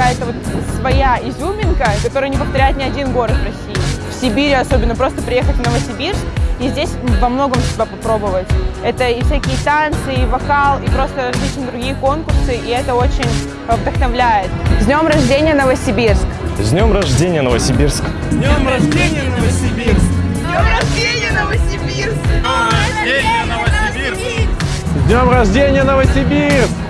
какая-то вот своя изюминка, которую не повторяет ни один город в России. В Сибири особенно просто приехать в Новосибирск и здесь во многом себя попробовать. Это и всякие танцы, и вокал, и просто различные другие конкурсы, и это очень вдохновляет. С днем рождения, Новосибирск! С днем рождения, Новосибирск! С днем рождения, Новосибирск! Днем рождения, Новосибирск! Днем рождения, Новосибирск! С днем рождения, Новосибирск!